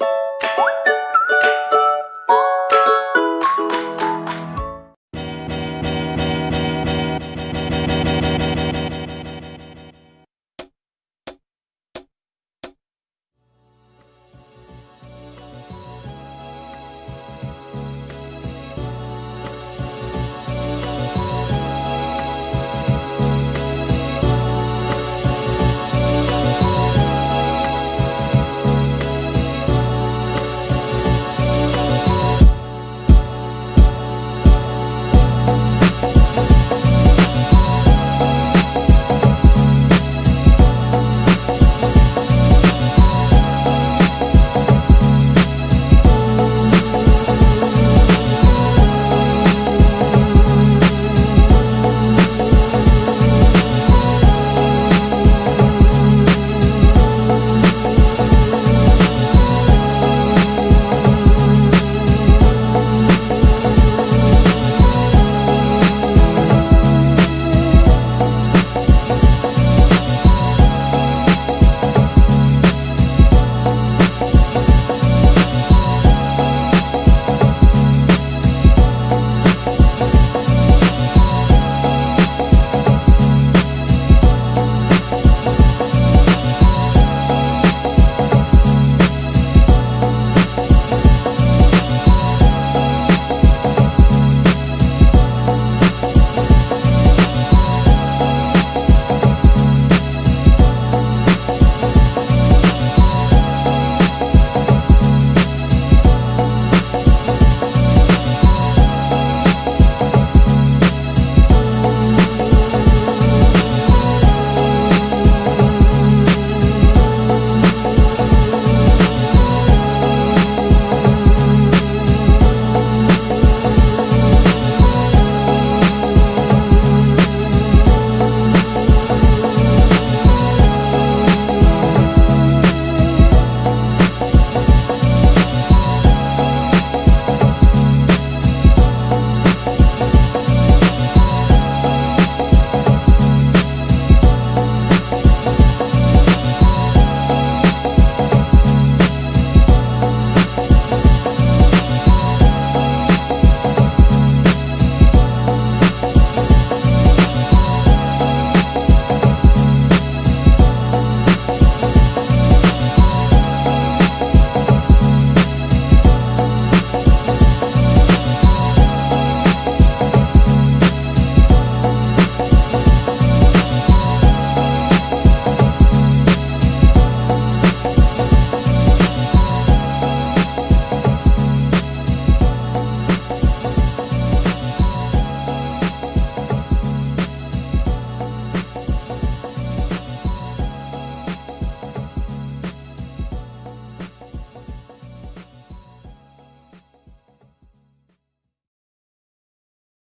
you